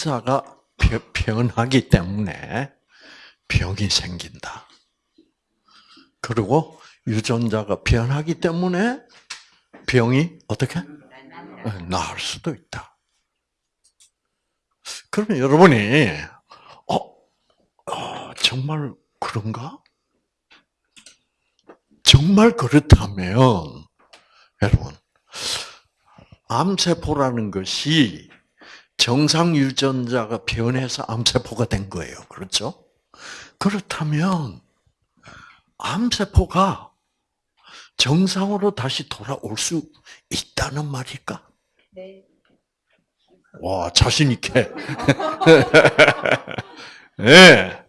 유전자가 변하기 때문에 병이 생긴다. 그리고 유전자가 변하기 때문에 병이 어떻게 나을 수도 있다. 그러면 여러분이 어, 어 정말 그런가? 정말 그렇다면 여러분 암세포라는 것이 정상 유전자가 변해서 암세포가 된 거예요. 그렇죠? 그렇다면 암세포가 정상으로 다시 돌아올 수 있다는 말일까? 네. 와, 자신 있게. 네.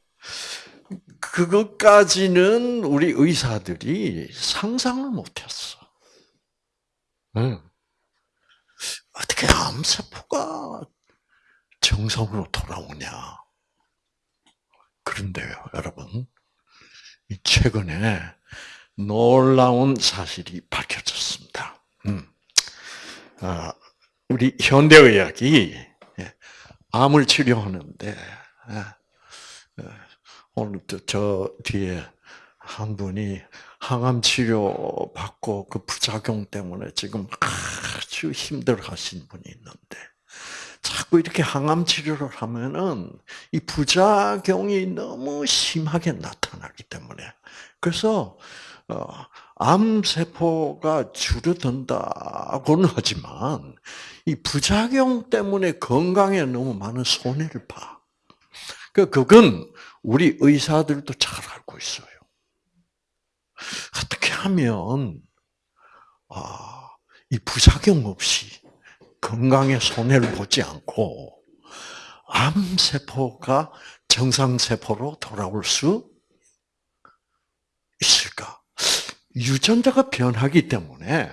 그것까지는 우리 의사들이 상상을 못했어. 네. 어떻게 암세포가 정상으로 돌아오냐. 그런데요, 여러분. 최근에 놀라운 사실이 밝혀졌습니다. 음. 아, 우리 현대의학이 예, 암을 치료하는데 예, 예, 오늘 저 뒤에 한 분이 항암 치료 받고 그 부작용 때문에 지금 아주 힘들어 하신 분이 있는데 자꾸 이렇게 항암 치료를 하면은 이 부작용이 너무 심하게 나타나기 때문에 그래서 어, 암 세포가 줄어든다고는 하지만 이 부작용 때문에 건강에 너무 많은 손해를 봐. 그 그건 우리 의사들도 잘 알고 있어요. 어떻게 하면 아, 이 부작용 없이 건강에 손해를 보지 않고 암 세포가 정상 세포로 돌아올 수 있을까? 유전자가 변하기 때문에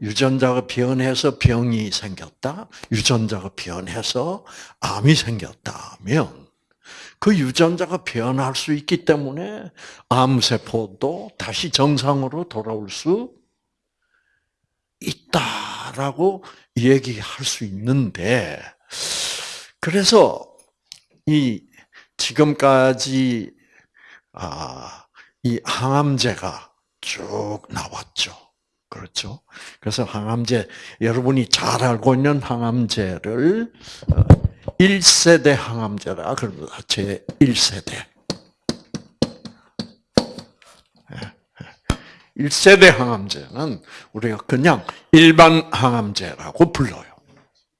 유전자가 변해서 병이 생겼다. 유전자가 변해서 암이 생겼다면 그 유전자가 변할 수 있기 때문에 암세포도 다시 정상으로 돌아올 수 있다라고 얘기할 수 있는데 그래서 이 지금까지 아 이 항암제가 쭉 나왔죠. 그렇죠? 그래서 항암제 여러분이 잘 알고 있는 항암제를 1세대 어, 항암제라 그럽니다. 제 1세대. 1세대 항암제는 우리가 그냥 일반 항암제라고 불러요.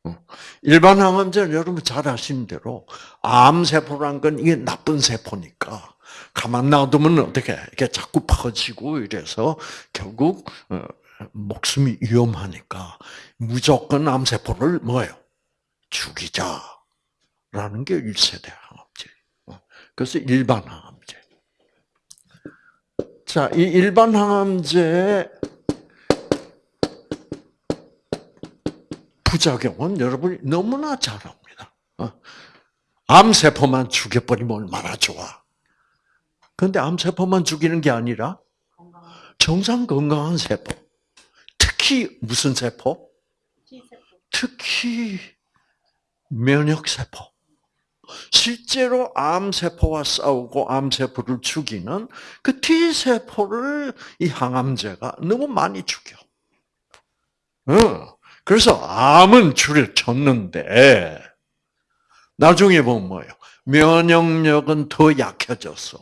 어. 일반 항암제는 여러분 잘 아시는 대로 암세포란 건 이게 나쁜 세포니까 가만 놔두면 어떻게 이게 자꾸 퍼지고 이래서 결국 어, 목숨이 위험하니까 무조건 암세포를 뭐예요? 죽이자라는 게 1세대 항암제. 어. 그래서 일반 항암제. 자, 이 일반 항암제 부작용은 여러분이 너무나 잘 압니다. 어. 암세포만 죽여버리면 얼마나 좋아. 그런데 암세포만 죽이는 게 아니라 정상 건강한 세포. 특히 무슨 세포? 특히 면역세포. 실제로 암세포와 싸우고 암세포를 죽이는 그 T세포를 이 항암제가 너무 많이 죽여. 그래서 암은 줄여졌는데, 나중에 보면 뭐예요? 면역력은 더 약해졌어.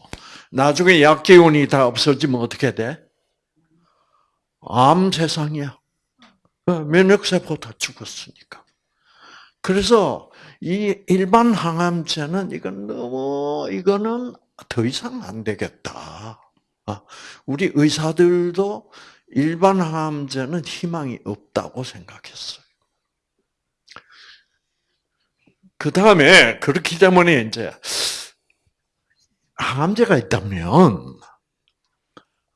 나중에 약기운이 다 없어지면 어떻게 돼? 암 세상이야. 면역세포 다 죽었으니까. 그래서 이 일반 항암제는 이건 너무 이거는 더 이상 안 되겠다. 아, 우리 의사들도 일반 항암제는 희망이 없다고 생각했어요. 그 다음에 그렇기 때문에 이제 항암제가 있다면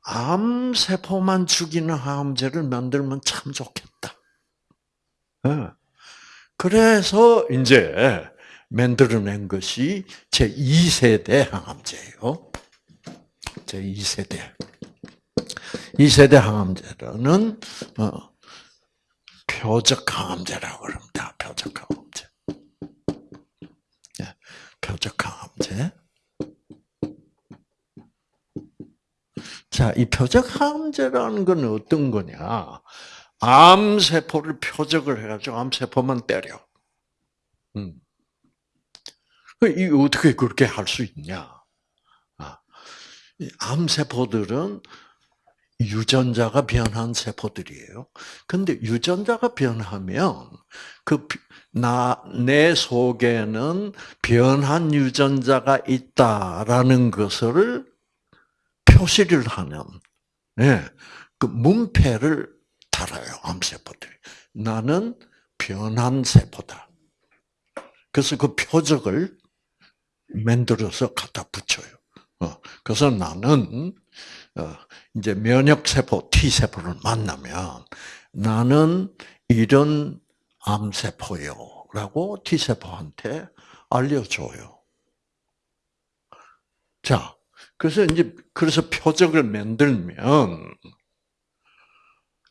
암 세포만 죽이는 항암제를 만들면 참 좋겠다. 예. 그래서 이제 만들어낸 것이 제 2세대 항암제예요. 제 2세대. 2세대 항암제는 어, 표적 항암제라고 그럽니다. 표적 항암제. 예, 표적 항암제. 자, 이 표적 항암제라는 건 어떤 거냐? 암세포를 표적을 해가지고 암세포만 때려. 음. 이 어떻게 그렇게 할 수 있냐? 아, 암세포들은 유전자가 변한 세포들이에요. 근데 유전자가 변하면 그 나 내 속에는 변한 유전자가 있다라는 것을 표시를 하는 예, 그 문패를 달아요 암세포들이. 나는 변한 세포다. 그래서 그 표적을 만들어서 갖다 붙여요. 어, 그래서 나는 어, 이제 면역 세포 T 세포를 만나면 나는 이런 암 세포요라고 T 세포한테 알려줘요. 자, 그래서 이제 그래서 표적을 만들면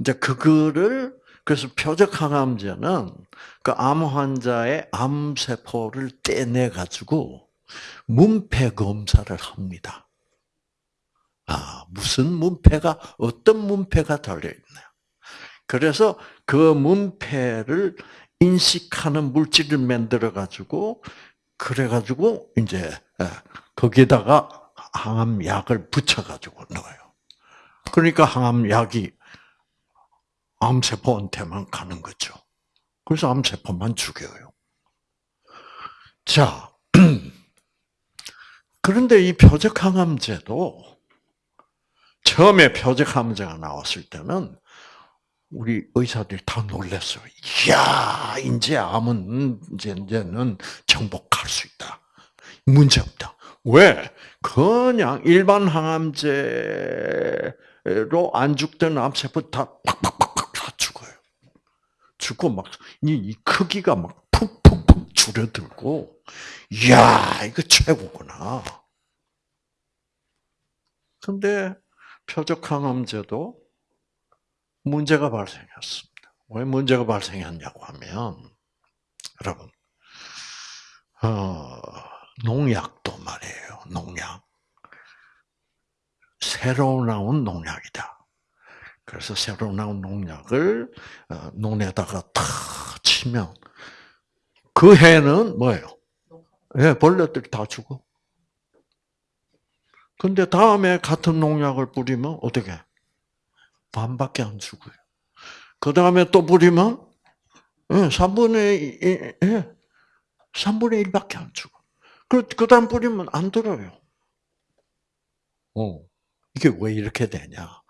이제 그거를 그래서 표적 항암제는 그 암 환자의 암 세포를 떼내 가지고 문패 검사를 합니다. 아, 무슨 문패가 어떤 문패가 달려 있나요? 그래서 그 문패를 인식하는 물질을 만들어 가지고 그래 가지고 이제 예, 거기에다가 항암약을 붙여 가지고 넣어요. 그러니까 항암약이 암세포 한테만 가는 거죠. 그래서 암세포만 죽여요. 자, 그런데 이 표적항암제도 처음에 표적항암제가 나왔을 때는 우리 의사들이 다 놀랐어요. 이야, 이제 암은 이제 이제는 정복할 수 있다. 문제 없다. 왜? 그냥 일반 항암제로 안 죽던 암세포 다 죽어요. 죽고 막이 크기가 막 푹푹푹 줄어들고, 이야, 이거 최고구나. 근데 표적항암제도 문제가 발생했습니다. 왜 문제가 발생했냐고 하면, 여러분, 어, 농약도 말이에요. 농약. 새로 나온 농약이다. 그래서 새로 나온 농약을 어, 논에다가 탁 치면 그 해는 뭐예요? 예, 벌레들이 다 죽어. 근데 다음에 같은 농약을 뿌리면 어떻게? 반밖에 안 죽어요. 그 다음에 또 뿌리면 예, 3분의 1, 예, 3분의 1밖에 안 죽어. 그, 그 다음 뿌리면 안 들어요. 어. 이게 왜 이렇게 되냐.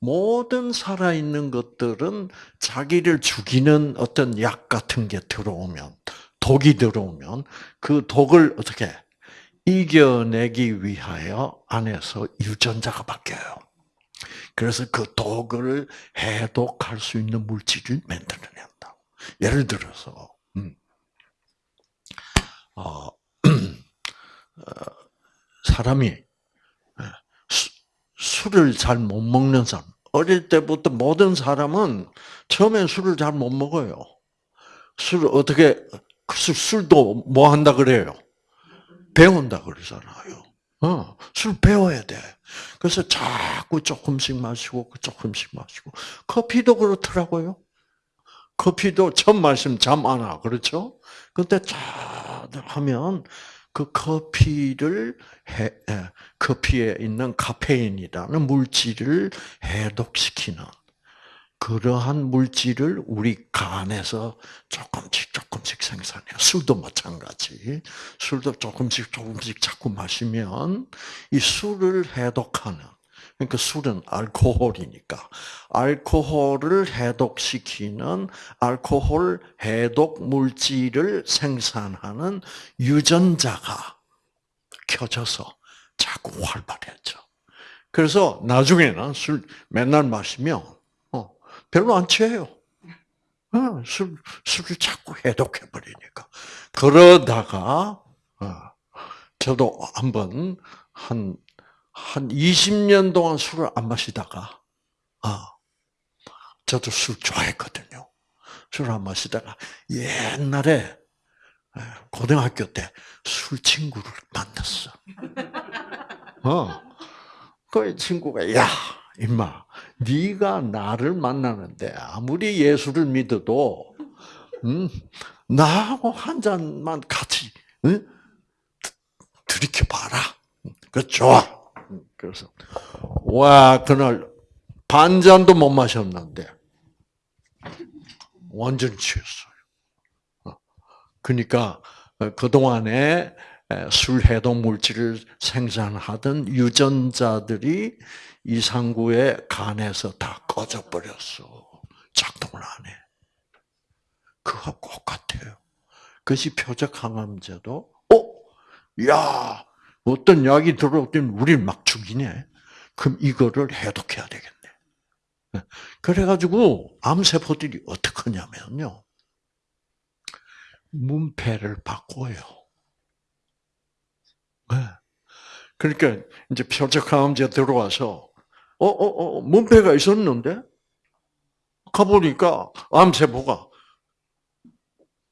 모든 살아있는 것들은 자기를 죽이는 어떤 약 같은 게 들어오면, 독이 들어오면, 그 독을 어떻게 이겨내기 위하여 안에서 유전자가 바뀌어요. 그래서 그 독을 해독할 수 있는 물질을 만들어낸다. 예를 들어서, 음, 어, 어, 사람이 예, 술을 잘 못 먹는 사람, 어릴 때부터 모든 사람은 처음엔 술을 잘 못 먹어요. 술을 어떻게 술도 뭐 한다 그래요? 배운다 그러잖아요. 어, 술 배워야 돼. 그래서 자꾸 조금씩 마시고 조금씩 마시고 커피도 그렇더라고요. 커피도 처음 마시면 잠 안 와. 그렇죠? 근데 자 하면 그 커피를 해, 커피에 있는 카페인이라는 물질을 해독시키는 그러한 물질을 우리 간에서 조금씩 조금씩 생산해요. 술도 마찬가지. 술도 조금씩 조금씩 자꾸 마시면 이 술을 해독하는 그러니까 술은 알코올이니까 알코올을 해독시키는 알코올 해독 물질을 생산하는 유전자가 켜져서 자꾸 활발해져. 그래서 나중에는 술 맨날 마시면 어, 별로 안 취해요. 어, 술 술을 자꾸 해독해 버리니까. 그러다가 어, 저도 한번 한 한 20년 동안 술을 안 마시다가, 아, 저도 술 좋아했거든요. 술 안 마시다가 옛날에 고등학교 때 술 친구를 만났어. 어. 그 친구가 야, 임마, 네가 나를 만나는데 아무리 예수를 믿어도 음, 나하고 한 잔만 같이 응? 들이켜 봐라. 그 좋아. 그래서 와 그날 반 잔도 못 마셨는데 완전 취했어요. 어. 그러니까 그 동안에 술 해독 물질을 생산하던 유전자들이 이상구의 간에서 다 꺼져 버렸어. 작동을 안 해. 그거 똑같아요. 그것이 표적 항암제도 어, 야, 어떤 약이 들어오더니 우리를 막 죽이네. 그럼 이거를 해독해야 되겠네. 그래가지고 암세포들이 어떻게 하냐면요. 문패를 바꿔요. 네. 그러니까 이제 표적항암제 들어와서 어, 어, 어, 문패가 있었는데 가보니까 암세포가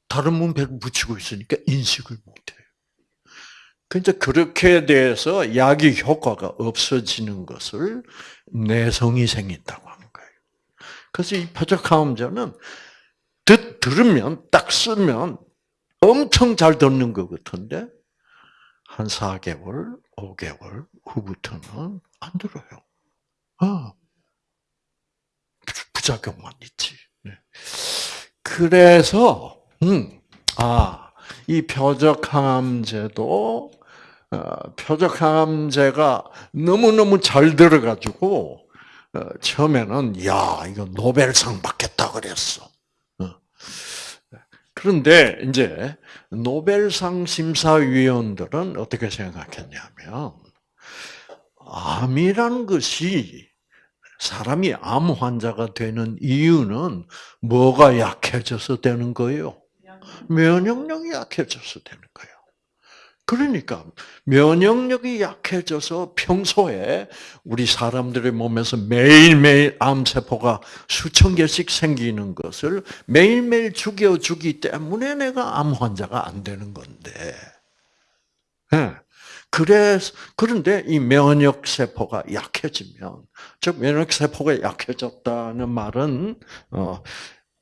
다른 문패를 붙이고 있으니까 인식을 못해요. 그러니까 그렇게 돼서 약의 효과가 없어지는 것을 내성이 생긴다고 하는 거예요. 그래서 이 표적항암제는 듣, 들으면, 딱 쓰면 엄청 잘 듣는 것 같은데, 한 4개월, 5개월 후부터는 안 들어요. 어. 부작용만 있지. 네. 그래서, 음, 아, 이 표적항암제도, 어, 표적항암제가 너무너무 잘 들어가지고, 어, 처음에는, 야, 이거 노벨상 받겠다 그랬어. 그런데 이제 노벨상 심사위원들은 어떻게 생각했냐면 암이라는 것이 사람이 암 환자가 되는 이유는 뭐가 약해져서 되는 거예요? 면역력이 약해져서 되는 거예요. 그러니까 면역력이 약해져서 평소에 우리 사람들의 몸에서 매일매일 암세포가 수천 개씩 생기는 것을 매일매일 죽여주기 때문에 내가 암 환자가 안 되는 건데. 네. 그래서 그런데 이 면역 세포가 약해지면 즉 면역 세포가 약해졌다는 말은 어,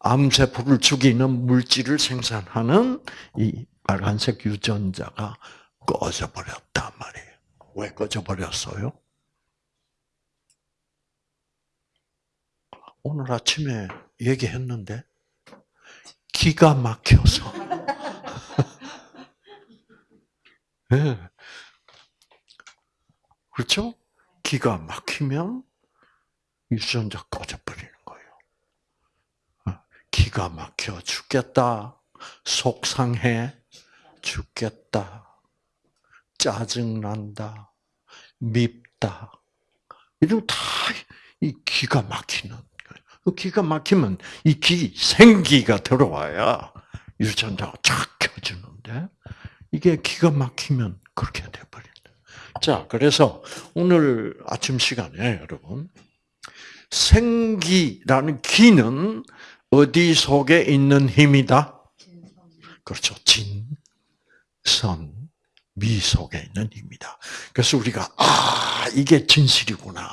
암 세포를 죽이는 물질을 생산하는 이 빨간색 유전자가 꺼져버렸단 말이에요. 왜 꺼져버렸어요? 오늘 아침에 얘기했는데 기가 막혀서. 네. 그렇죠? 기가 막히면 유전자 꺼져버리는 기가 막혀 죽겠다. 속상해. 죽겠다. 짜증난다. 밉다. 이런 다 이 기가 막히는 그 기가 막히면 이 기, 생기가 들어와야 유전자가 쫙 켜지는데 이게 기가 막히면 그렇게 돼버린다. 자, 그래서 오늘 아침 시간에 여러분 생기라는 기는 어디 속에 있는 힘이다? 그렇죠. 진, 선, 미 속에 있는 힘이다. 그래서 우리가 아 이게 진실이구나.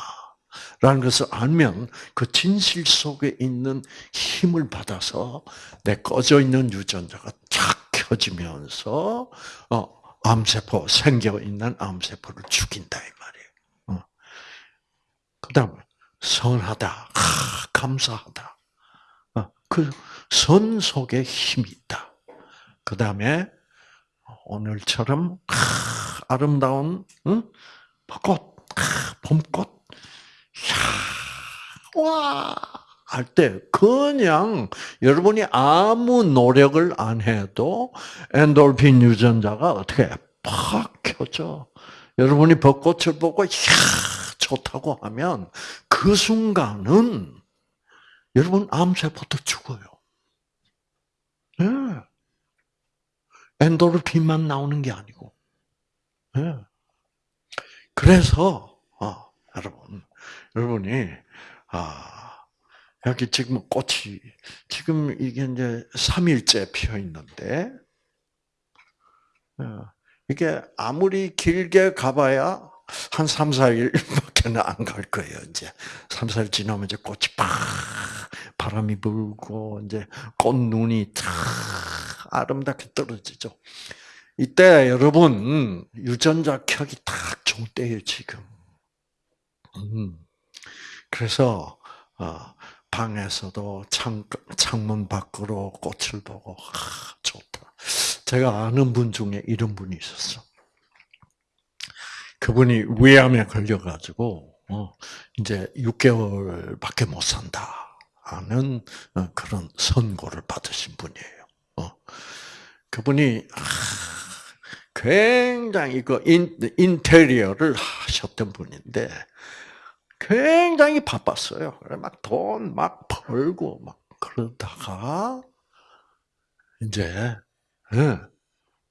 라는 것을 알면 그 진실 속에 있는 힘을 받아서 내 꺼져 있는 유전자가 쫙 켜지면서 어, 암세포 생겨 있는 암세포를 죽인다 이 말이에요. 어. 그 다음에 선하다, 아, 감사하다. 어, 그선 속에 힘이 있다. 그 다음에 오늘처럼 아 름다운 응? 벚꽃, 봄꽃, 와! 할 때 그냥 여러분이 아무 노력을 안 해도 엔돌핀 유전자가 어떻게 팍 켜져. 여러분이 벚꽃을 보고 야 좋다고 하면 그 순간은 여러분 암세포도 죽어요. 네. 엔도르핀만 나오는 게 아니고. 네. 그래서 어, 여러분, 여러분이 아, 여기 지금 꽃이 지금 이게 이제 3일째 피어 있는데 어, 이게 아무리 길게 가봐야 한 3, 4일밖에 안갈 거예요, 이제. 3, 4일 지나면 이제 꽃이 팍, 바람이 불고, 이제 꽃눈이 탁 아름답게 떨어지죠. 이때 여러분, 유전자 켜기 딱 좋은 때예요, 지금. 음. 그래서, 어, 방에서도 창, 창문 밖으로 꽃을 보고, 아, 좋다. 제가 아는 분 중에 이런 분이 있었어. 그분이 위암에 걸려가지고, 어, 이제 6개월밖에 못 산다. 하는 어, 그런 선고를 받으신 분이에요. 어. 그분이, 굉장히 그 인, 인테리어를 하셨던 분인데, 굉장히 바빴어요. 막 돈 막 벌고 막 그러다가 이제 예,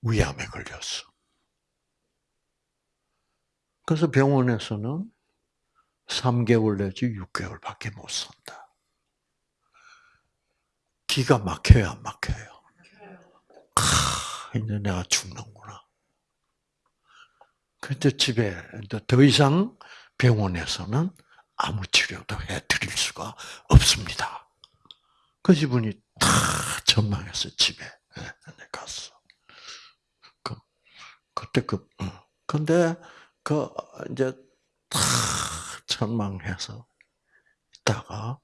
위암에 걸렸어. 그래서 병원에서는 3개월 내지 6개월밖에 못 산다. 기가 막혀야 막혀요. 아, 이제 내가 죽는구나. 그때 집에 더 이상 병원에서는 아무 치료도 해드릴 수가 없습니다. 그 지분이 다 전망해서 집에 갔어. 그, 그때 그, 어. 근데 그, 이제 다 전망해서 있다가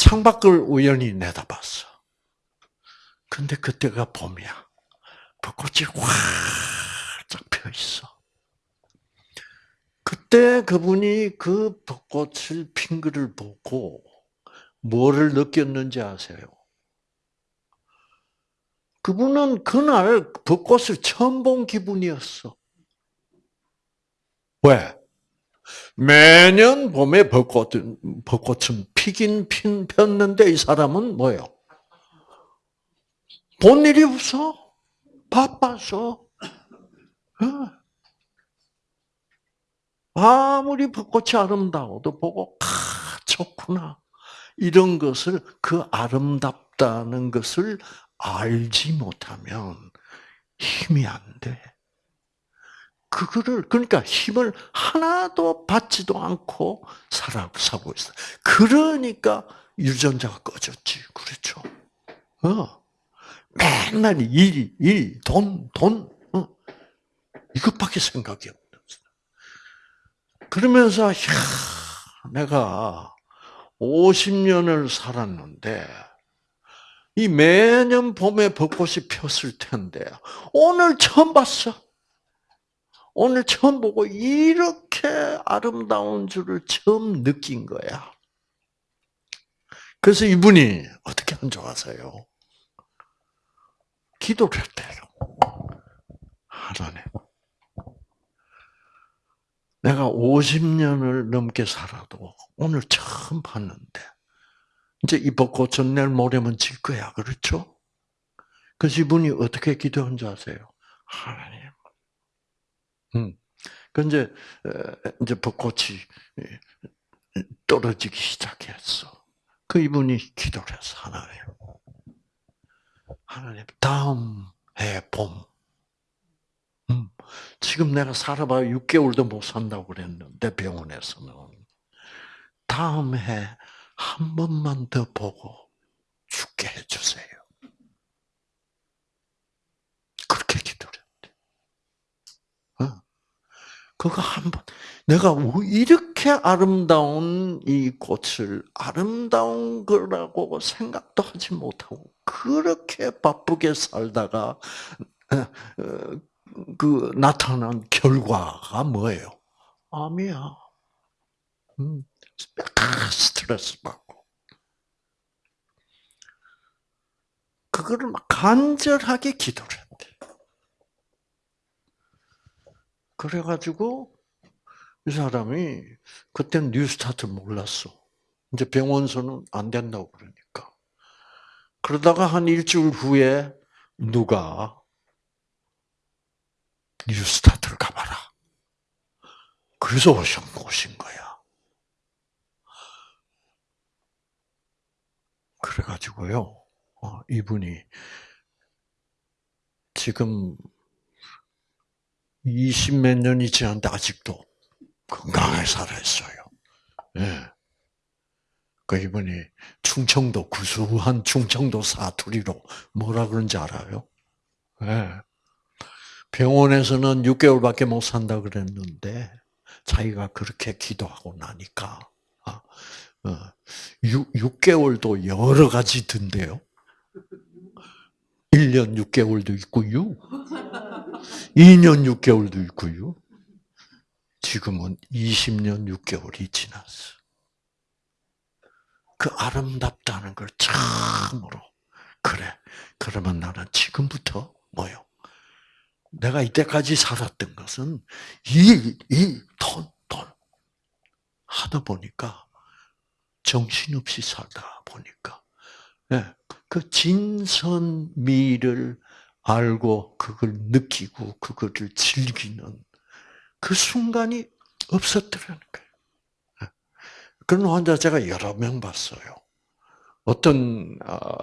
창밖을 우연히 내다봤어. 근데 그때가 봄이야. 벚꽃이 활짝 펴 있어. 그때 그분이 그 벚꽃을 핀 것을 보고 뭐를 느꼈는지 아세요? 그분은 그날 벚꽃을 처음 본 기분이었어. 왜? 매년 봄에 벚꽃은, 벚꽃은 피긴 핀, 폈는데 이 사람은 뭐예요? 본 일이 없어. 바빠서. 어. 아무리 벚꽃이 아름다워도 보고 아 좋구나 이런 것을 그 아름답다는 것을 알지 못하면 힘이 안 돼. 그거를 그러니까 힘을 하나도 받지도 않고 살아가고 있어. 그러니까 유전자가 꺼졌지, 그렇죠? 어, 맨날 일, 일, 돈, 돈, 어. 이것밖에 생각이 없. 그러면서 야, 내가 50년을 살았는데 이 매년 봄에 벚꽃이 폈을 텐데 오늘 처음 봤어. 오늘 처음 보고 이렇게 아름다운 줄을 처음 느낀 거야. 그래서 이분이 어떻게 안 좋아서요? 기도를 했대요. 하나님. 내가 50년을 넘게 살아도 오늘 처음 봤는데 이제 이 벚꽃은 내일 모레면 질 거야. 그렇죠? 그래서 이분이 어떻게 기도한 줄 아세요? 하나님. 음. 그 이제 이제 벚꽃이 떨어지기 시작했어. 그 이분이 기도를 했어. 하나님. 하나님 다음 해 봄. 음. 지금 내가 살아봐야 6개월도 못 산다고 그랬는데 병원에서는 다음 해 한 번만 더 보고 죽게 해주세요. 그렇게 기도를 했대. 어. 그거 한 번, 내가 이렇게 아름다운 이 꽃을 아름다운 거라고 생각도 하지 못하고, 그렇게 바쁘게 살다가, 어, 어, 그 나타난 결과가 뭐예요? 암이야. 음, 스트레스 받고. 그거를 막 간절하게 기도를 그래가지고 이 사람이 그때는 뉴스타트 몰랐어. 이제 병원서는 안 된다고 그러니까. 그러다가 한 일주일 후에 누가 뉴스타트를 가봐라. 그래서 오신, 오신 거야. 그래가지고요, 어, 이분이 지금 20 몇 년이 지났는데 아직도 건강하게 살아있어요. 예. 그 이분이 충청도 구수한 충청도 사투리로 뭐라 그런지 알아요? 예. 병원에서는 6개월밖에 못 산다 그랬는데 자기가 그렇게 기도하고 나니까 아, 어, 6, 6개월도 여러 가지 든대요. 1년 6개월도 있고요. 2년 6개월도 있고요. 지금은 20년 6개월이 지났어. 그 아름답다는 걸 참으로 그래. 그러면 나는 지금부터 뭐요? 내가 이때까지 살았던 것은 이, 이, 돈, 돈. 하다 보니까 정신없이 살다 보니까 예, 그 진선미를 알고 그걸 느끼고 그거를 즐기는 그 순간이 없었더라는 거예요. 예. 그런 환자 제가 여러 명 봤어요. 어떤 어,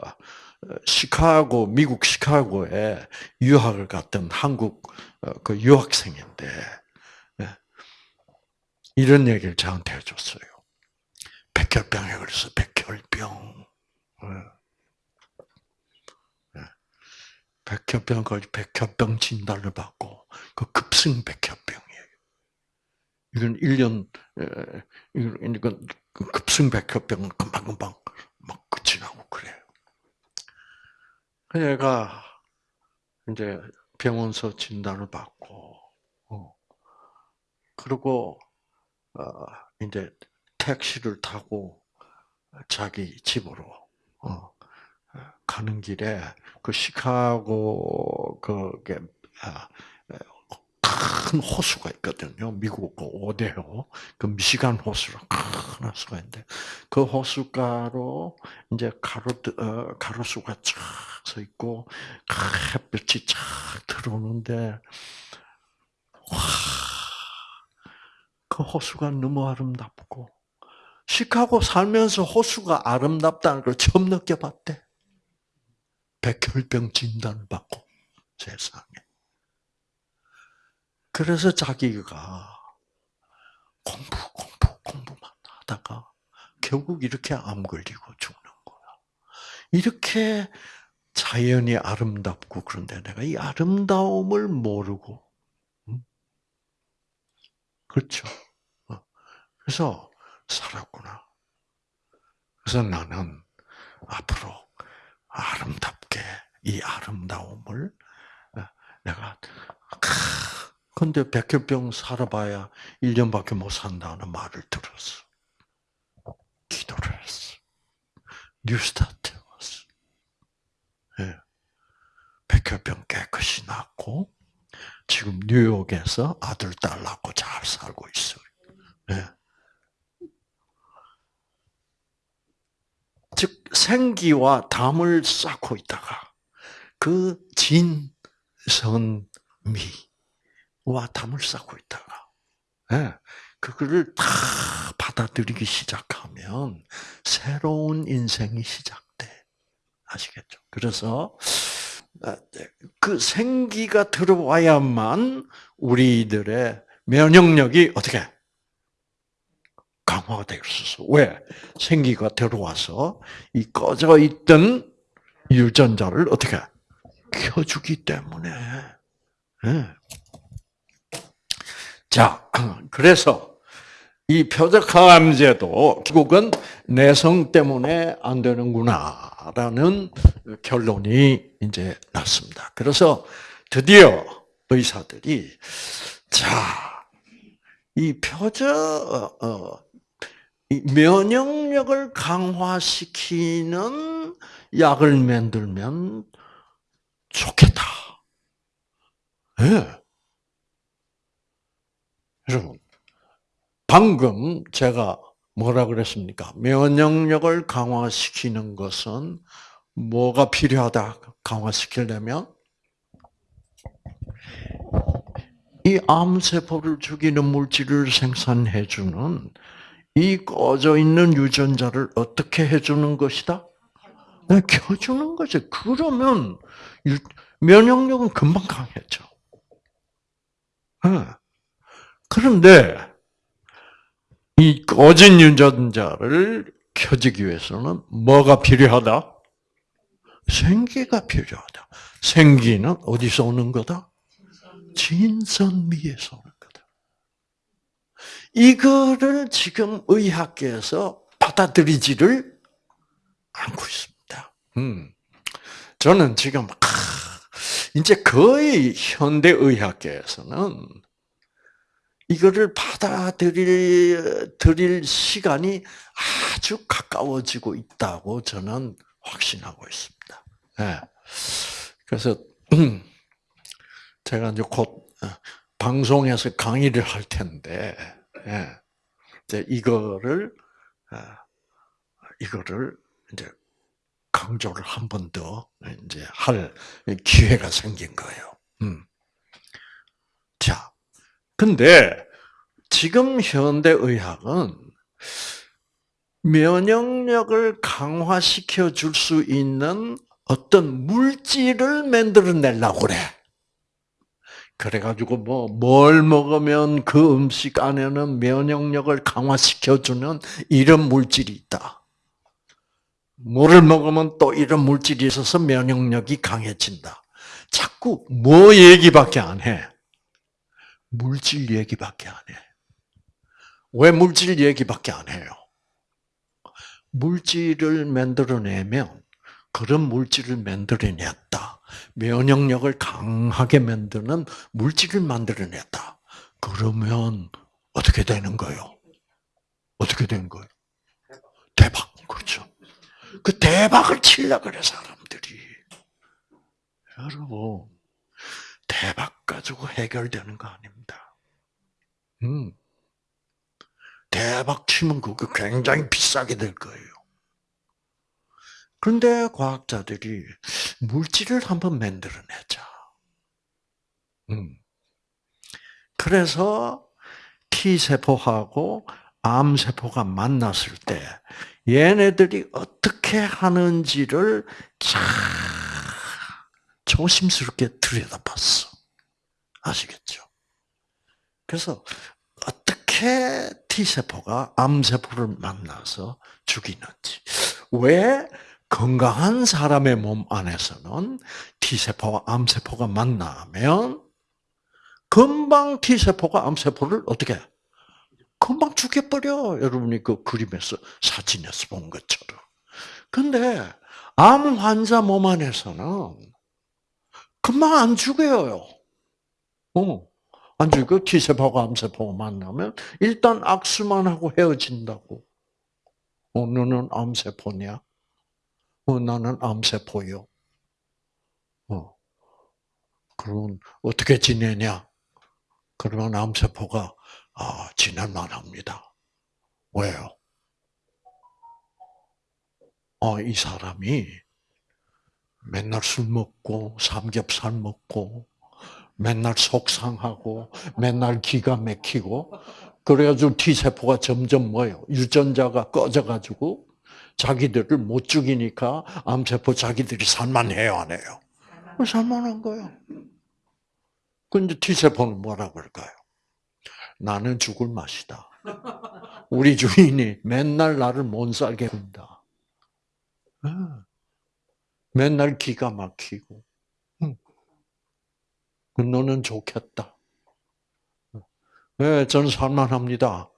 시카고 미국 시카고에 유학을 갔던 한국 어, 그 유학생인데 예. 이런 얘기를 저한테 해줬어요. 백혈병에 걸려서 백혈병. 예. 백혈병 걸 백혈병 진단을 받고 그 급성 백혈병이에요. 이건 1년 이건 그 급성 백혈병은 금방 금방 막 끝이 나고 그래요. 얘가 이제 병원서 진단을 받고, 어, 그리고 어, 이제 택시를 타고 자기 집으로 어, 가는 길에 그 시카고 그게 아, 큰 호수가 있거든요. 미국 그 오데호, 그 미시간 호수로 큰 호수가 있는데 그 호수가로 이제 가로 어, 가로수가 쫙서 있고 햇볕이 쫙 들어오는데 와, 그 호수가 너무 아름답고 시카고 살면서 호수가 아름답다는 걸 처음 느껴봤대. 백혈병 진단을 받고 세상에. 그래서 자기가 공부, 공부, 공부만 하다가 결국 이렇게 암 걸리고 죽는 거야. 이렇게 자연이 아름답고 그런데 내가 이 아름다움을 모르고, 그렇죠. 어. 그래서 살았구나. 그래서 나는 앞으로 아름답게 이 아름다움을 어, 내가 근데 백혈병 살아봐야 1년밖에 못 산다는 말을 들었어. 기도를 했어. 뉴스타트 왔어. 예. 백혈병 깨끗이 낫고, 지금 뉴욕에서 아들, 딸 낳고 잘 살고 있어요. 예. 즉, 생기와 담을 쌓고 있다가, 그 진선미, 와 담을 쌓고 있다가 예, 그거를 다 받아들이기 시작하면 새로운 인생이 시작돼. 아시겠죠? 그래서 아, 네, 그 생기가 들어와야만 우리들의 면역력이 어떻게 강화가 될 수 있어. 왜? 생기가 들어와서 이 꺼져 있던 유전자를 어떻게 켜주기 때문에. 네. 자, 그래서 이 표적항암제도 결국은 내성 때문에 안 되는구나라는 결론이 이제 났습니다. 그래서 드디어 의사들이 자, 이 표적 어, 이 면역력을 강화시키는 약을 만들면 좋겠다. 예. 네. 여러분, 방금 제가 뭐라 그랬습니까? 면역력을 강화시키는 것은 뭐가 필요하다 강화시키려면? 이 암세포를 죽이는 물질을 생산해주는 이 꺼져 있는 유전자를 어떻게 해주는 것이다? 네, 켜주는 거죠. 그러면 일- 면역력은 금방 강해져. 네. 그런데 이 꺼진 유전자를 켜지기 위해서는 뭐가 필요하다? 생기가 필요하다. 생기는 어디서 오는 거다? 진선미에서. 이거를 지금 의학계에서 받아들이지를 않고 있습니다. 음. 저는 지금 아, 이제 거의 현대 의학계에서는 이거를 받아들일 드릴 시간이 아주 가까워지고 있다고 저는 확신하고 있습니다. 예. 그래서 음, 제가 이제 곧 어, 방송에서 강의를 할 텐데 예. 이제 이거를 어, 이거를 이제 강조를 한 번 더 이제 할 기회가 생긴 거예요. 음. 자, 근데 지금 현대 의학은 면역력을 강화시켜 줄 수 있는 어떤 물질을 만들어내려고 그래. 그래가지고 뭐, 뭘 먹으면 그 음식 안에는 면역력을 강화시켜주는 이런 물질이 있다. 뭐를 먹으면 또 이런 물질이 있어서 면역력이 강해진다. 자꾸 뭐 얘기밖에 안 해. 물질 얘기밖에 안 해. 왜 물질 얘기밖에 안 해요? 물질을 만들어내면 그런 물질을 만들어냈다. 면역력을 강하게 만드는 물질을 만들어냈다. 그러면 어떻게 되는 거예요? 어떻게 되는 거예요? 대박. 그렇죠. 그 대박을 치려 그래 사람들이. 여러분 대박 가지고 해결되는 거 아닙니다. 음. 대박 치면 그거 굉장히 비싸게 될 거예요. 그런데 과학자들이 물질을 한번 만들어내자. 음. 그래서 T세포하고 암세포가 만났을 때 얘네들이 어떻게 하는지를 잘 조심스럽게 들여다봤어. 아시겠죠? 그래서 어떻게 T세포가 암세포를 만나서 죽이는지. 왜 건강한 사람의 몸 안에서는 T세포와 암세포가 만나면 금방 T세포가 암세포를 어떻게 해? 금방 죽여버려. 여러분이 그 그림에서 사진에서 본 것처럼. 근데 암 환자 몸 안에서는 금방 안 죽여요. 어. 안 죽여. T세포가 암세포가 만나면 일단 악수만 하고 헤어진다고. 어, 너는 암세포냐? 어, 나는 암세포요. 어. 그러면 어떻게 지내냐? 그러면 암세포가 아, 지낼만 합니다. 왜요? 아, 이 사람이 맨날 술 먹고, 삼겹살 먹고, 맨날 속상하고, 맨날 기가 막히고, 그래가지고 T세포가 점점 뭐예요? 유전자가 꺼져가지고, 자기들을 못 죽이니까 암세포 자기들이 살만해요, 안 해요? 살만한 거예요. 근데 T세포는 뭐라 그럴까요? 나는 죽을 맛이다. 우리 주인이 맨날 나를 못 살게 군다. 맨날 기가 막히고. 너는 좋겠다. 네, 저는 살만합니다.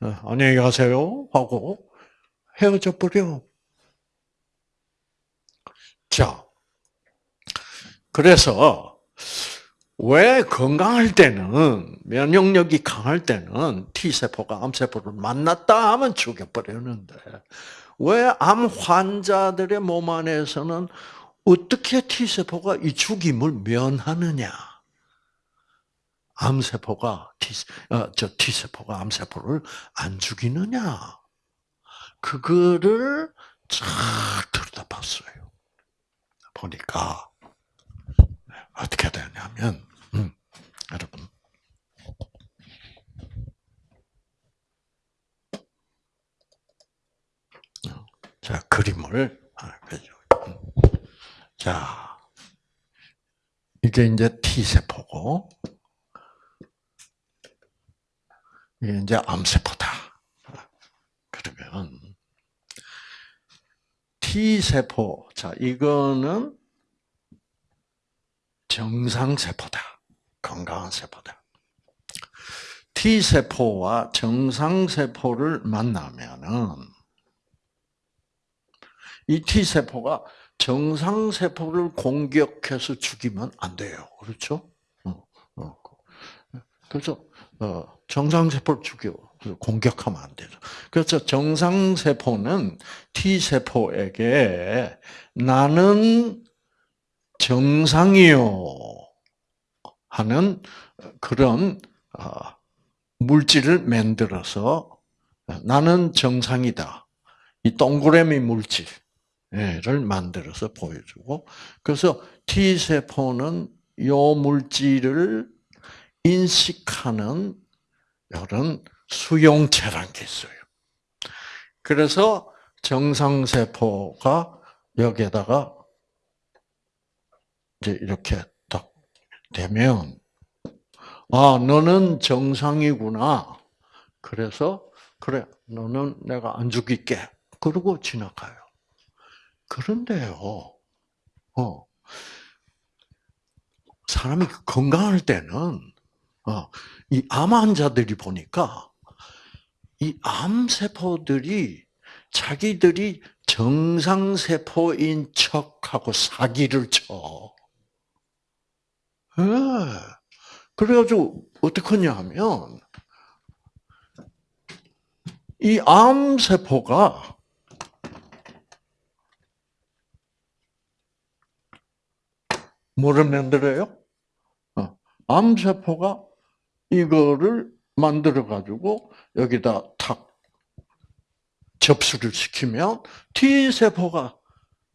안녕히 가세요. 하고 헤어져 버려. 자, 그래서 왜 건강할 때는 면역력이 강할 때는 T 세포가 암 세포를 만났다 하면 죽여버리는데 왜 암 환자들의 몸 안에서는 어떻게 T 세포가 이 죽임을 면하느냐? 암 세포가 T 어, 저 T 세포가 암 세포를 안 죽이느냐? 그거를 잘 들여다봤어요. 보니까 어떻게 되냐면, 음, 여러분. 자, 그림을, 아. 자, 이게 이제 T세포고, 이게 이제 암 세포다. 그러면, T세포, 자, 이거는 정상세포다. 건강한 세포다. T세포와 정상세포를 만나면은, 이 T세포가 정상세포를 공격해서 죽이면 안 돼요. 그렇죠? 어, 어. 그래서, 어, 정상세포를 죽여, 공격하면 안 되죠. 그래서 정상세포는 T세포에게 나는 정상이요. 하는 그런, 어, 물질을 만들어서 나는 정상이다. 이 동그라미 물질. 를 만들어서 보여주고 그래서 T 세포는 요 물질을 인식하는 이런 수용체란 게 있어요. 그래서 정상 세포가 여기에다가 이제 이렇게 딱 되면 아 너는 정상이구나. 그래서 그래 너는 내가 안 죽일게. 그러고 지나가요. 그런데요, 어, 사람이 건강할 때는, 어, 이 암 환자들이 보니까, 이 암세포들이 자기들이 정상세포인 척하고 사기를 쳐. 예. 그래가지고, 어떡하냐 하면, 이 암세포가 뭐를 만들어요? 어, 암세포가 이거를 만들어 가지고 여기다 탁 접수를 시키면 T 세포가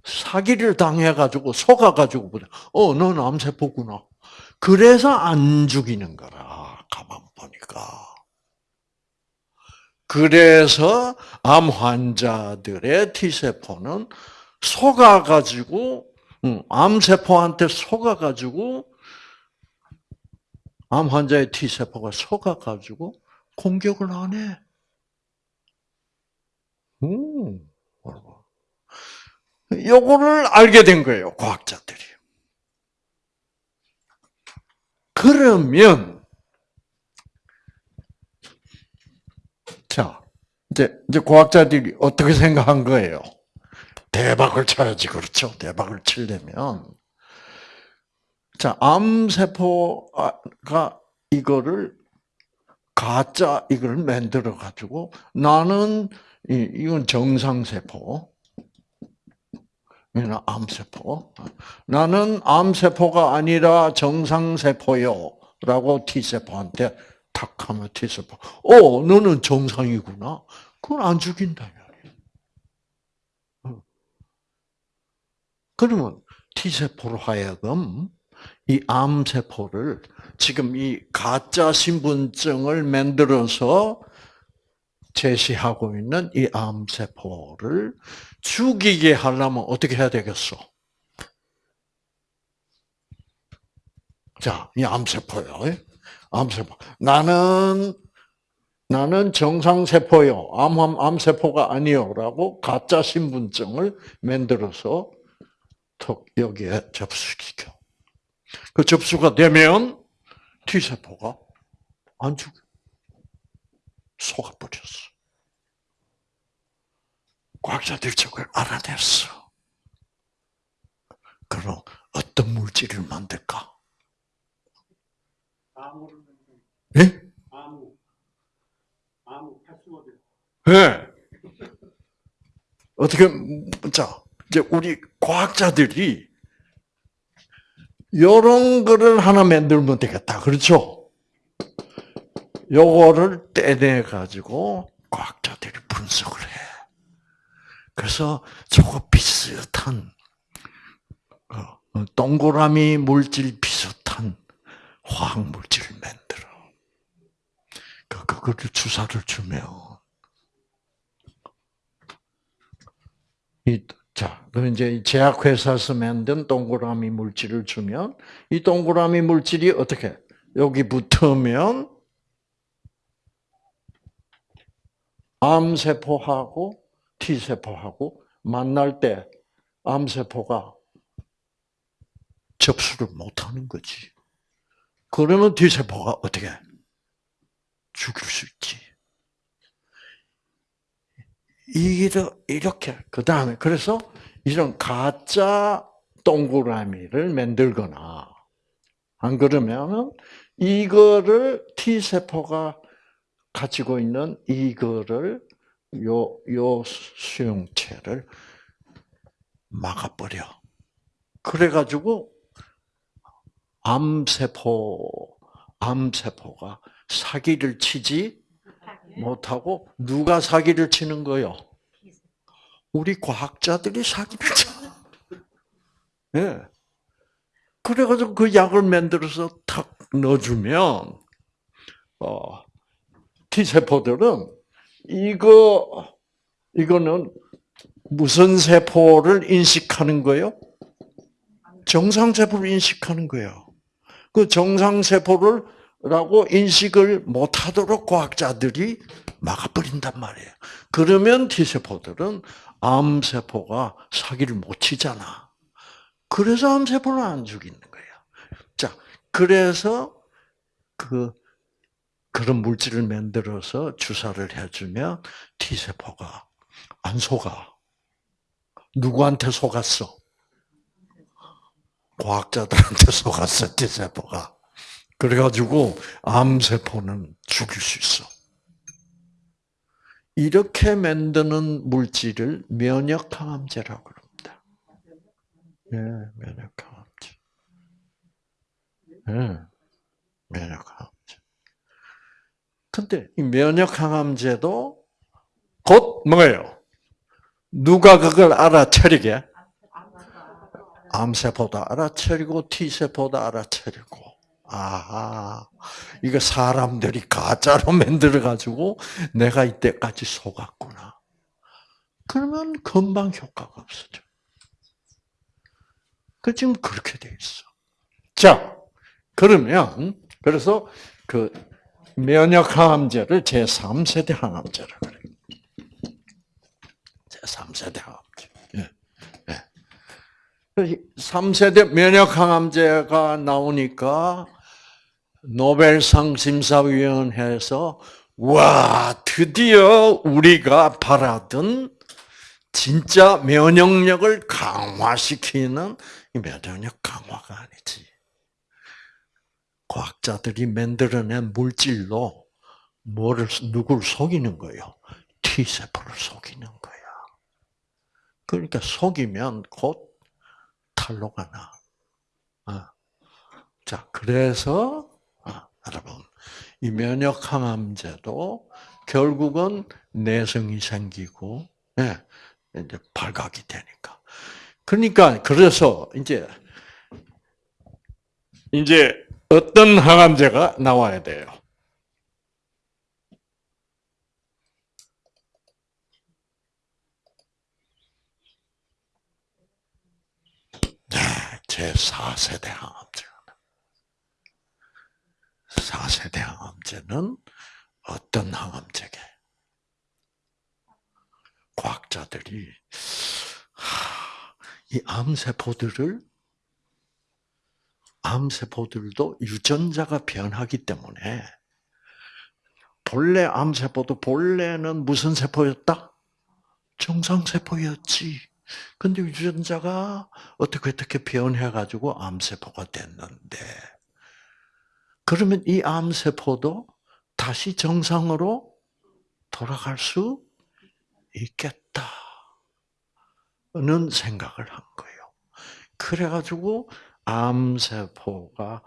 사기를 당해 가지고 속아 가지고 어, 넌 암세포구나. 그래서 안 죽이는 거라. 가만 보니까. 그래서 암 환자들의 T 세포는 속아 가지고 암세포한테 속아가지고, 암 환자의 T세포가 속아가지고 공격을 안 해. 음, 요거를 알게 된 거예요, 과학자들이. 그러면, 자, 이제, 이제 과학자들이 어떻게 생각한 거예요? 대박을 쳐야지 그렇죠. 대박을 치려면 자 암세포가 이거를 가짜 이걸 만들어 가지고 나는 이건 정상세포. 이는 암세포. 나는 암세포가 아니라 정상세포요라고 T세포한테 탁 하면 T세포. 어 너는 정상이구나. 그건 안 죽인다 그러면 T세포로 하여금 이 암세포를 지금 이 가짜 신분증을 만들어서 제시하고 있는 이 암세포를 죽이게 하려면 어떻게 해야 되겠어? 자, 이 암세포요. 암세포. 나는 나는 정상세포요. 암, 암세포가 아니요라고 가짜 신분증을 만들어서 턱 여기에 접수시켜. 그 접수가 되면 T세포가 안 죽어. 속아버렸어. 과학자들이 저걸 알아냈어. 그럼 어떤 물질을 만들까? 예? 아무. 아무 패스워드. 예. 어떻게, 자, 이제 우리 과학자들이 이런 거를 하나 만들면 되겠다. 그렇죠? 요거를 떼내 가지고 과학자들이 분석을 해. 그래서 저거 비슷한 어, 동그라미 물질 비슷한 화학 물질을 만들어. 그 그거를 주사를 주면 이 자, 그럼 이제 이 제약회사에서 만든 동그라미 물질을 주면 이 동그라미 물질이 어떻게 여기 붙으면 암세포하고 T세포하고 만날 때 암세포가 접수를 못하는 거지. 그러면 T세포가 어떻게 죽일 수 있지. 이렇게 그 다음에 그래서 이런 가짜 동그라미를 만들거나 안 그러면은 이거를 T 세포가 가지고 있는 이거를 요 요 수용체를 막아버려. 그래가지고 암세포 암세포가 사기를 치지 못하고 누가 사기를 치는 거요? 우리 과학자들이 사기를 쳐. 예. 그래가지고 그 약을 만들어서 탁 넣어주면, 어, T세포들은 이거, 이거는 무슨 세포를 인식하는 거요? 정상세포를 인식하는 거예요. 그 정상세포를 라고 인식을 못하도록 과학자들이 막아버린단 말이에요. 그러면 T세포들은 암세포가 사기를 못 치잖아. 그래서 암세포는 안 죽이는 거예요. 자, 그래서 그, 그런 물질을 만들어서 주사를 해주면 T세포가 안 속아. 누구한테 속았어? 과학자들한테 속았어, T세포가. 그래가지고 암세포는 죽일 수 있어. 이렇게 만드는 물질을 면역항암제라고 그럽니다. 예, 면역항암제. 예, 면역항암제. 근데 이 면역항암제도 곧 뭐예요? 누가 그걸 알아차리게? 암세포도 알아차리고 T세포도 알아차리고 아, 이거 사람들이 가짜로 만들어가지고 내가 이때까지 속았구나. 그러면 금방 효과가 없어져. 그 지금 그렇게 돼 있어. 자, 그러면 그래서 그 면역 항암제를 제 3세대 항암제라 그래. 제 3세대 항암제. 예. 예. 3세대 면역 항암제가 나오니까 노벨상 심사위원회에서 와 드디어 우리가 바라던 진짜 면역력을 강화시키는 면역력 강화가 아니지. 과학자들이 만들어낸 물질로 뭐를 누구를 속이는 거예요? T 세포를 속이는 거야. 그러니까 속이면 곧 탈로가 나. 자, 그래서 여러분, 이 면역 항암제도 결국은 내성이 생기고, 예, 이제 발각이 되니까. 그러니까, 그래서 이제, 이제 어떤 항암제가 나와야 돼요? 제 4세대 항암제. 4세 대 항암제는 어떤 항암제게? 과학자들이 이 암세포들을 암세포들도 유전자가 변하기 때문에 본래 암세포도 본래는 무슨 세포였다? 정상세포였지. 근데 유전자가 어떻게 어떻게 변해가지고 암세포가 됐는데 그러면 이 암세포도 다시 정상으로 돌아갈 수 있겠다는 생각을 한 거예요. 그래가지고 암세포가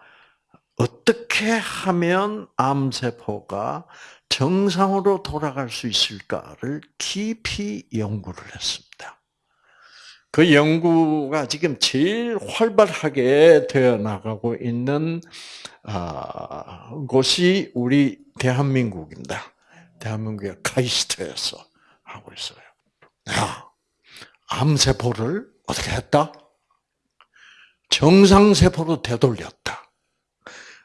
어떻게 하면 암세포가 정상으로 돌아갈 수 있을까를 깊이 연구를 했습니다. 그 연구가 지금 제일 활발하게 되어 나가고 있는 아, 곳이 우리 대한민국입니다. 대한민국의 카이스트에서 하고 있어요. 야, 암세포를 어떻게 했다? 정상세포로 되돌렸다.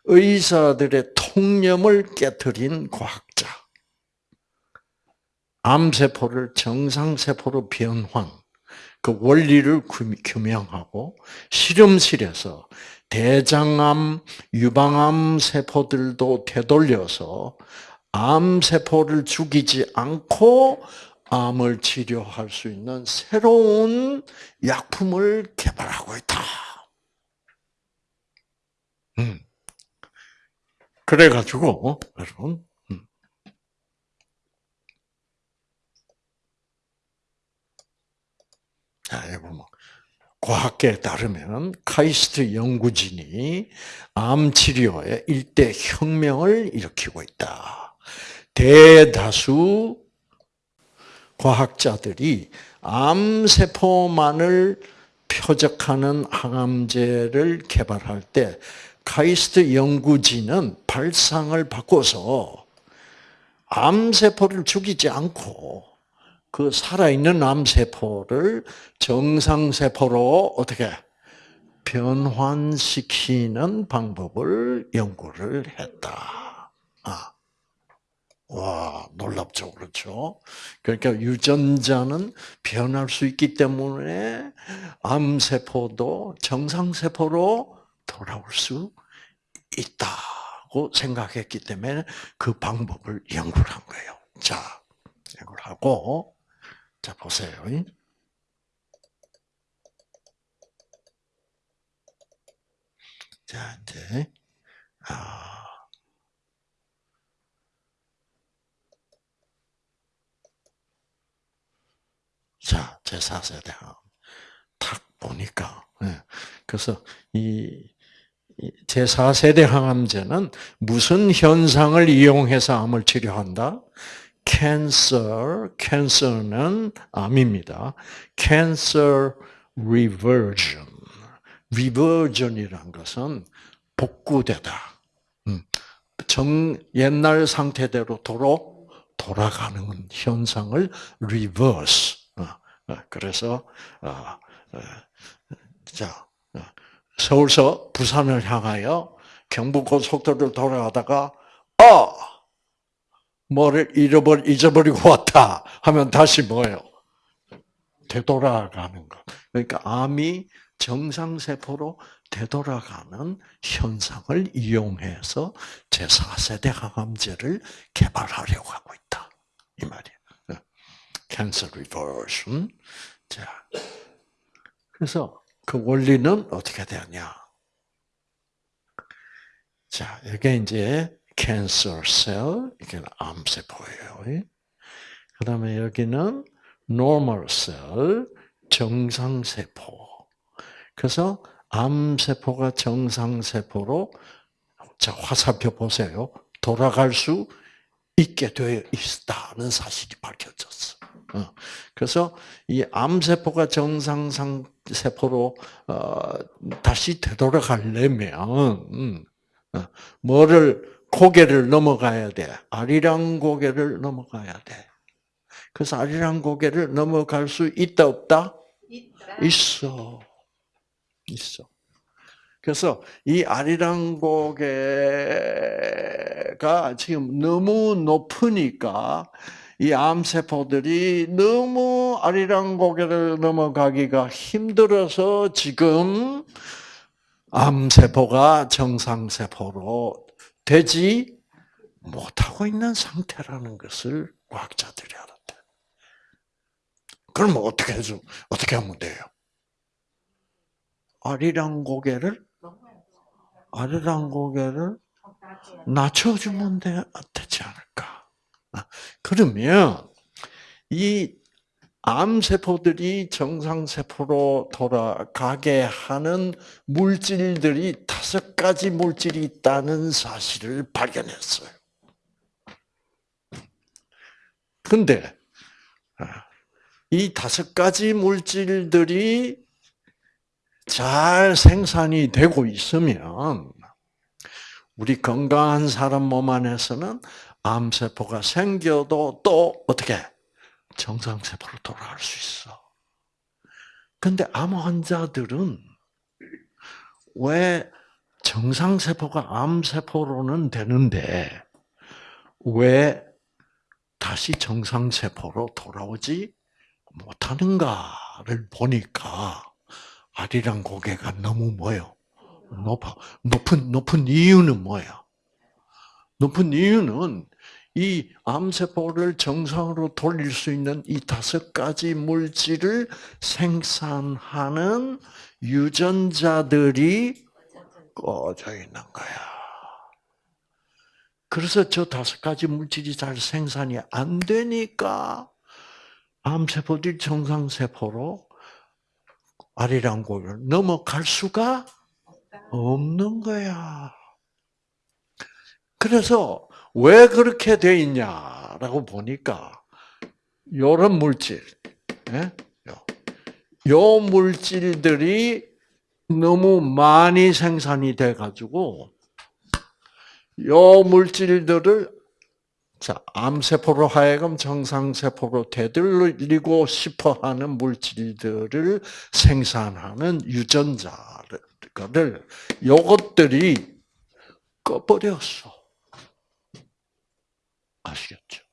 의사들의 통념을 깨뜨린 과학자. 암세포를 정상세포로 변환, 그 원리를 규명하고 실험실에서 대장암, 유방암 세포들도 되돌려서 암 세포를 죽이지 않고 암을 치료할 수 있는 새로운 약품을 개발하고 있다. 음. 그래가지고, 여러분, 자, 여러분, 뭐, 과학계에 따르면 카이스트 연구진이 암 치료에 일대 혁명을 일으키고 있다. 대다수 과학자들이 암세포만을 표적하는 항암제를 개발할 때 카이스트 연구진은 발상을 바꿔서 암세포를 죽이지 않고 그 살아있는 암세포를 정상세포로 어떻게 변환시키는 방법을 연구를 했다. 아. 와, 놀랍죠. 그렇죠? 그러니까 유전자는 변할 수 있기 때문에 암세포도 정상세포로 돌아올 수 있다고 생각했기 때문에 그 방법을 연구를 한 거예요. 자, 연구를 하고, 자, 보세요. 자, 이제, 아, 자, 제4세대 탁 보니까. 예. 그래서 이 제4세대 항암제는 무슨 현상을 이용해서 암을 치료한다? Cancer, cancer는 암입니다. cancer reversion. reversion이란 것은 복구되다. 음. 정, 옛날 상태대로 도로 돌아가는 현상을 reverse. 어, 어, 그래서, 어, 자, 서울서 부산을 향하여 경부고속도로를 돌아가다가, 어! 뭐를 잃어버, 잊어버리고 왔다 하면 다시 뭐예요? 되돌아가는 거. 그러니까 암이 정상세포로 되돌아가는 현상을 이용해서 제4세대 항암제를 개발하려고 하고 있다. 이 말이에요. cancer reversion. 자, 그래서 그 원리는 어떻게 되냐? 자, 이게 이제 cancer cell, 이게 암세포예요. 그 다음에 여기는 normal cell, 정상세포. 그래서 암세포가 정상세포로, 자, 화살표 보세요. 돌아갈 수 있게 되어 있다는 사실이 밝혀졌어. 어. 그래서 이 암세포가 정상 세포로 어, 다시 되돌아가려면 음, 어, 뭐를 고개를 넘어가야 돼. 아리랑 고개를 넘어가야 돼. 그래서 아리랑 고개를 넘어갈 수 있다 없다? 있다. 있어. 있어. 그래서 이 아리랑 고개가 지금 너무 높으니까 이 암세포들이 너무 아리랑 고개를 넘어가기가 힘들어서 지금 암세포가 정상세포로 되지 못하고 있는 상태라는 것을 과학자들이 알았대. 그럼 어떻게 해서, 어떻게 하면 돼요? 아리랑 고개를, 아리랑 고개를 낮춰주면 되지 않을까? 아, 그러면 이 암세포들이 정상세포로 돌아가게 하는 물질들이 다섯 가지 물질이 있다는 사실을 발견했어요. 근데 아, 이 다섯 가지 물질들이 잘 생산이 되고 있으면 우리 건강한 사람 몸 안에서는 암세포가 생겨도 또 어떻게 정상세포로 돌아갈 수 있어. 근데 암 환자들은 왜 정상세포가 암세포로는 되는데 왜 다시 정상세포로 돌아오지 못하는가를 보니까 아리랑 고개가 너무 뭐요? 높아. 높은, 높은 이유는 뭐야? 높은 이유는 이 암세포를 정상으로 돌릴 수 있는 이 다섯 가지 물질을 생산하는 유전자들이 꺼져 있는 거야. 그래서 저 다섯 가지 물질이 잘 생산이 안 되니까 암세포들이 정상세포로 아리랑고를 넘어갈 수가 없는 거야. 그래서 왜 그렇게 돼 있냐라고 보니까 이런 물질, 예? 요 물질들이 너무 많이 생산이 돼 가지고 요 물질들을 자, 암세포로 하여금 정상세포로 되돌리고 싶어 하는 물질들을 생산하는 유전자를, 요것들이 꺼버렸어. 아시겠죠?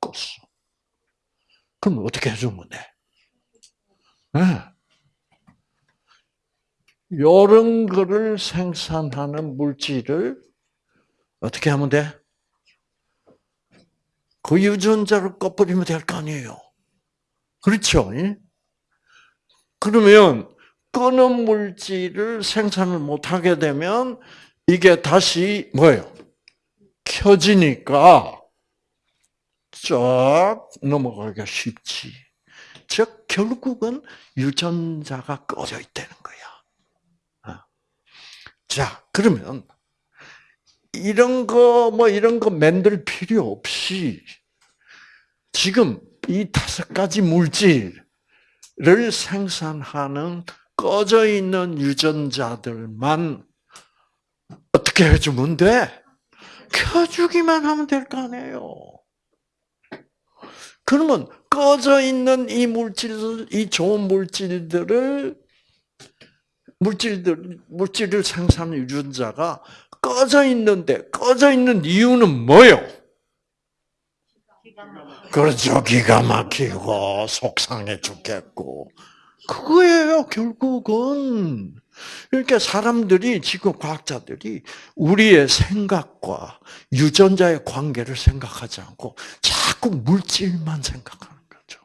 껐어. 그럼 어떻게 해주면 돼? 네. 요런 거를 생산하는 물질을 어떻게 하면 돼? 그 유전자를 꺼버리면 될 거 아니에요. 그렇죠? 그러면 끄는 물질을 생산을 못하게 되면 이게 다시 뭐예요? 켜지니까 쫙 넘어가기가 쉽지. 즉 결국은 유전자가 꺼져 있다는 거야. 어. 자, 그러면 이런 거, 뭐 이런 거 만들 필요 없이 지금 이 다섯 가지 물질을 생산하는 꺼져 있는 유전자들만 어떻게 해주면 돼? 켜주기만 하면 될 거 아니에요. 그러면 꺼져 있는 이 물질, 이 좋은 물질들을 물질들 물질을 생산하는 유전자가 꺼져 있는데 꺼져 있는 이유는 뭐요? 그렇죠. 기가 막히고 속상해 죽겠고 그거예요. 결국은 그러니까 사람들이 지금 과학자들이 우리의 생각과 유전자의 관계를 생각하지 않고 자꾸 물질만 생각하는 거죠.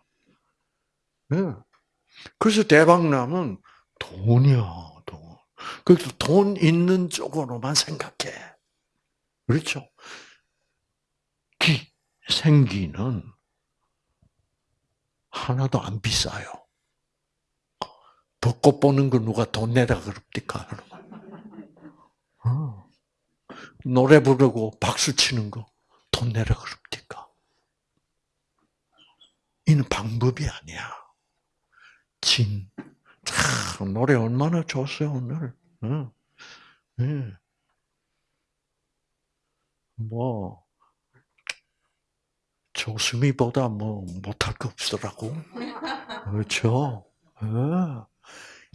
네. 그래서 대박나면 돈이야. 그래서 돈 있는 쪽으로만 생각해. 그렇죠? 기, 생기는 하나도 안 비싸요. 벚꽃 보는 거 누가 돈 내라 그럽니까? 어. 노래 부르고 박수 치는 거 돈 내라 그럽니까? 이는 방법이 아니야. 진. 참, 노래 얼마나 좋았어요, 오늘. 응. 응. 뭐, 조수미보다 뭐, 못할 거 없더라고. 그렇죠? 예.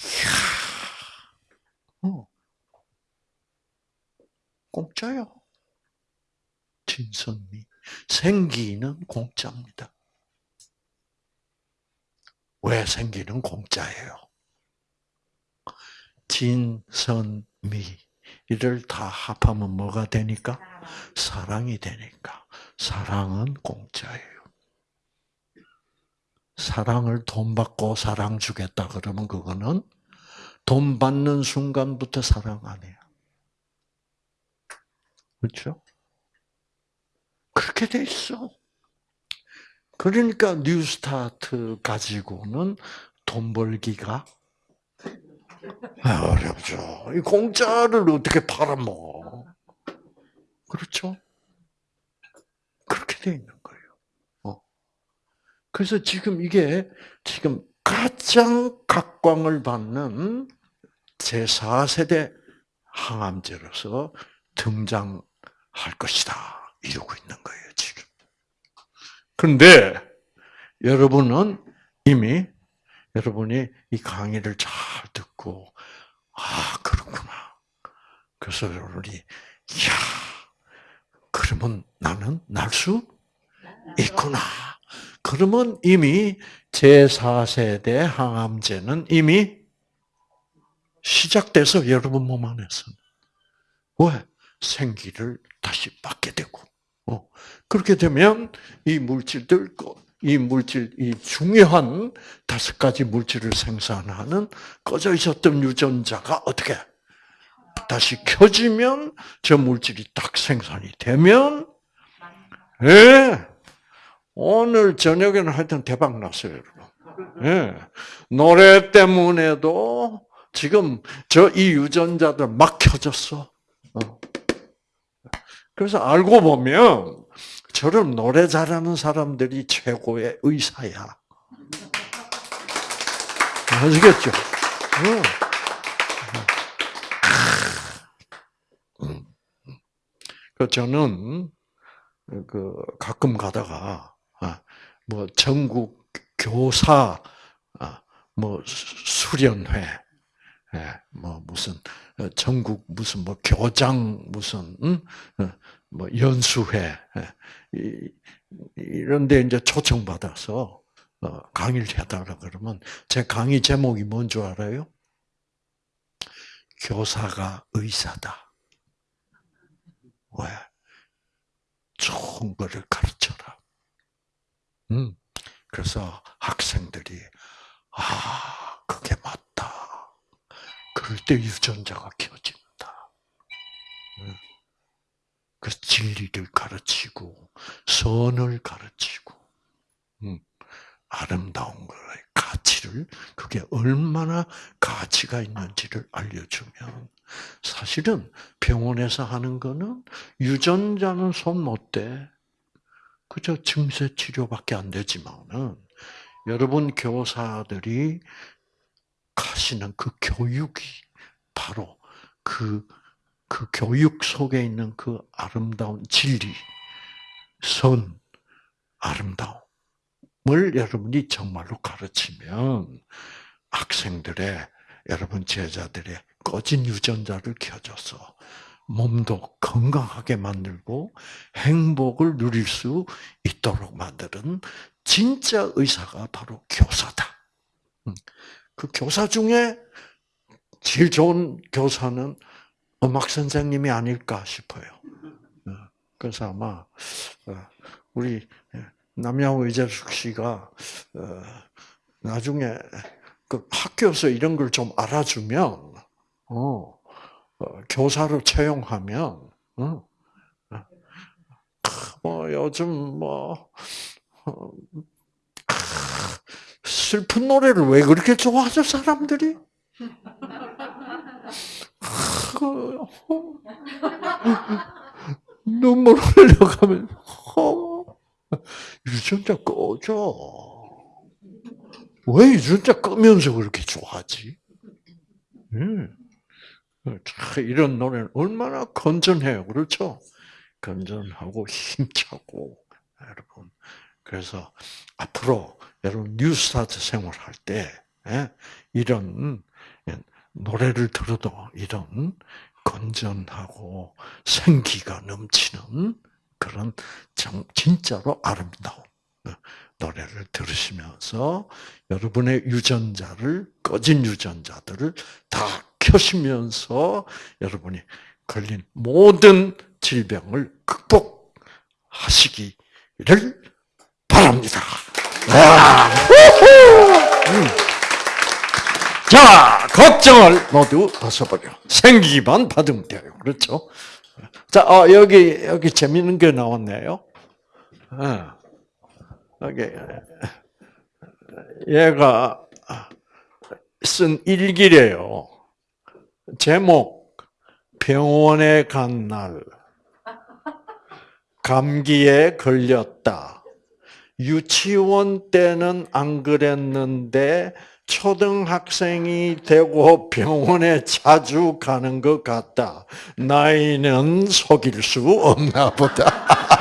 이야. 어. 공짜요. 진선미. 생기는 공짜입니다. 왜 생기는 공짜예요? 진선미. 이를 다 합하면 뭐가 되니까? 사랑이 되니까. 사랑은 공짜예요. 사랑을 돈 받고 사랑 주겠다 그러면 그거는 돈 받는 순간부터 사랑 아니야. 그렇죠? 그렇게 돼 있어. 그러니까 뉴스타트 가지고는 돈 벌기가 어렵죠. 이 공짜를 어떻게 팔아먹어? 그렇죠? 그렇게 돼 있는. 그래서 지금 이게 지금 가장 각광을 받는 제4세대 항암제로서 등장할 것이다. 이러고 있는 거예요, 지금. 그런데 여러분은 이미 여러분이 이 강의를 잘 듣고 아 그렇구나. 그래서 여러분이 야 그러면 나는 날 수 있구나. 그러면 이미 제4세대 항암제는 이미 시작돼서 여러분 몸 안에서 왜 생기를 다시 받게 되고 어. 그렇게 되면 이 물질들 이 물질 이 중요한 다섯 가지 물질을 생산하는 꺼져 있었던 유전자가 어떻게 다시 켜지면 저 물질이 딱 생산이 되면 예. 오늘 저녁에는 하여튼 대박 났어요, 여러분. 예. 노래 때문에도 지금 저 이 유전자들 막 켜졌어. 어. 그래서 알고 보면 저런 노래 잘하는 사람들이 최고의 의사야. 아시겠죠? 그 저는 그 가끔 가다가 아, 뭐 전국 교사 아, 뭐 수련회 예, 뭐 무슨 어, 전국 무슨 뭐 교장 무슨 어, 뭐 연수회 예, 이런데 이제 초청 받아서 어, 강의를 해달라 그러면 제 강의 제목이 뭔 줄 알아요? 교사가 의사다. 왜? 좋은 거를 가르쳐라. 음. 그래서 학생들이 아 그게 맞다. 그럴 때 유전자가 켜진다. 음. 그 진리를 가르치고 선을 가르치고 음. 아름다운 거의 가치를 그게 얼마나 가치가 있는지를 알려주면 사실은 병원에서 하는 거는 유전자는 손 못 대. 그저 증세 치료밖에 안 되지만은 여러분 교사들이 가시는 그 교육이 바로 그, 그 교육 속에 있는 그 아름다운 진리, 선, 아름다움을 여러분이 정말로 가르치면 학생들의, 여러분 제자들의 꺼진 유전자를 켜줘서 몸도 건강하게 만들고 행복을 누릴 수 있도록 만드는 진짜 의사가 바로 교사다. 음. 그 교사 중에 제일 좋은 교사는 음악 선생님이 아닐까 싶어요. 어, 그래서 아마 어, 우리 남양호 이재숙 씨가 어, 나중에 그 학교에서 이런 걸 좀 알아주면 어, 어, 교사로 채용하면, 어, 뭐 요즘 뭐 어, 슬픈 노래를 왜 그렇게 좋아하죠 사람들이? 눈물 흘려가면 유전자 꺼져. 왜 유전자 끄면서 그렇게 좋아하지? 음. 이런 노래는 얼마나 건전해요. 그렇죠? 건전하고 힘차고, 여러분. 그래서 앞으로 여러분 뉴스타트 생활할 때, 예, 이런 노래를 들어도 이런 건전하고 생기가 넘치는 그런 진짜로 아름다운 노래를 들으시면서 여러분의 유전자를 꺼진 유전자들을 다 켜시면서 여러분이 걸린 모든 질병을 극복하시기를 바랍니다. 음. 자, 걱정을 모두 벗어버려. 생기기만 받으면 돼요. 그렇죠? 자, 어, 여기, 여기 재밌는 게 나왔네요. 어, 여기, 얘가 쓴 일기래요. 제목 병원에 간 날 감기에 걸렸다. 유치원 때는 안 그랬는데 초등학생이 되고 병원에 자주 가는 것 같다. 나이는 속일 수 없나 보다.